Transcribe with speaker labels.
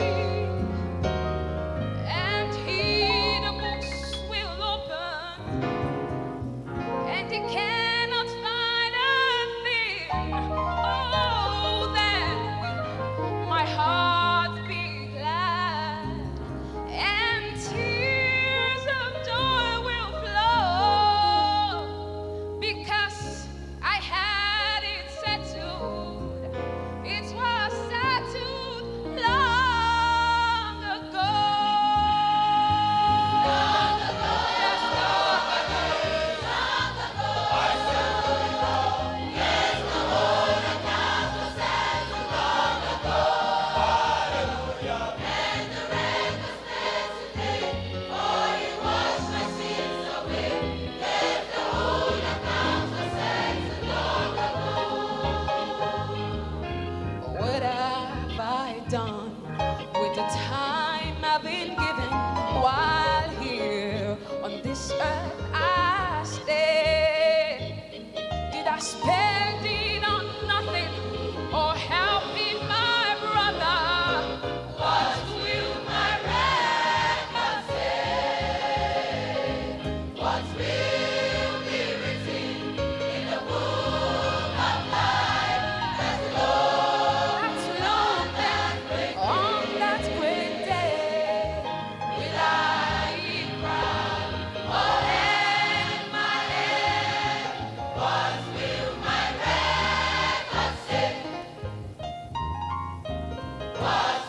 Speaker 1: you. done with the time I've been given while here on this earth I stay. Did I spend it on nothing or helping my brother? What will my record say? What will Bye.